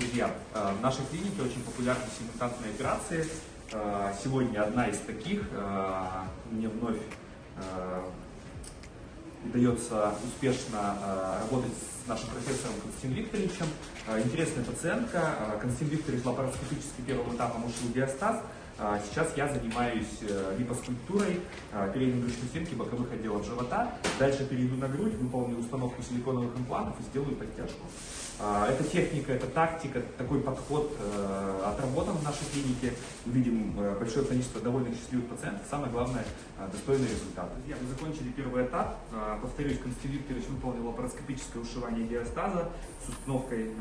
Друзья, э, в нашей клинике очень популярны симультантные операции. Э, Сегодня одна из таких. Э, Мне вновь удается успешно работать с нашим профессором Константином Викторовичем. Интересная пациентка. Константин Викторович лапароскопически первым этапом ушел диастаз. Э, Сейчас я занимаюсь э, липоскульптурой э, передней брюшной стенки боковых отделов живота. Дальше перейду на грудь, выполню установку силиконовых имплантов и сделаю подтяжку. Э, Эта техника, эта тактика, такой подход э, отработан в нашей клинике. Увидим э, большое количество довольных счастливых пациентов. Самое главное, достойный результат. Друзья, мы закончили первый этап. Повторюсь, Константин Викторович выполнил лапароскопическое ушивание диастаза с установкой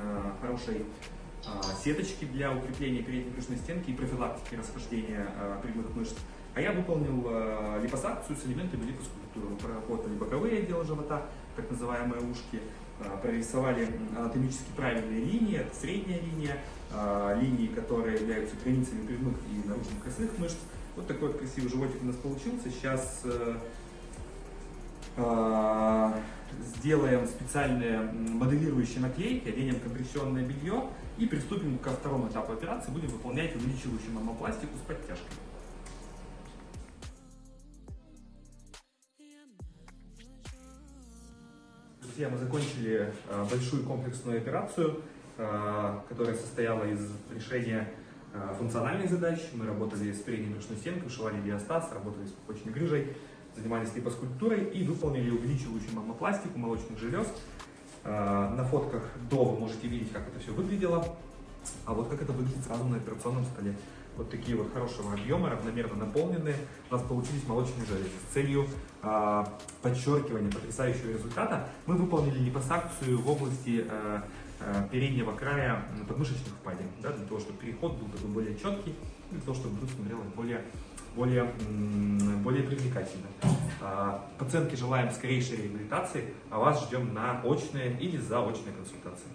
хорошей а, сеточки для укрепления передней брюшной стенки и профилактики расхождения а, прямых мышц. А я выполнил а, липосакцию с элементами липоскульптуры. Мы проработали боковые отделы живота, так называемые ушки, а, прорисовали анатомически правильные линии, это средняя линия, а, линии, которые являются границами прямых и наружных косых мышц. Вот такой вот красивый животик у нас получился. Сейчас э, а, сделаем специальные моделирующие наклейки, оденем компрессионное белье и приступим ко второму этапу операции. Будем выполнять увеличивающую мамопластику с подтяжкой. Друзья, мы закончили э, большую комплексную операцию, э, которая состояла из решения э, функциональных задач. Мы работали с передней брюшной стенкой, ушивали диастаз, работали с пупочной грыжей, занимались липоскульптурой и выполнили увеличивающую мамопластику молочных желез. Э, На фотках до вы можете видеть, как это все выглядело, а вот как это выглядит сразу на операционном столе. Вот такие вот хорошего объема, равномерно наполненные, у нас получились молочные железы. С целью э, подчеркивания потрясающего результата мы выполнили липосакцию в области э, переднего края подмышечных впадин, да, для того, чтобы переход был такой более четкий, для того, чтобы грудь смотрелась более, более, м, более привлекательно. А, Пациентке желаем скорейшей реабилитации, а вас ждем на очные или заочные консультации.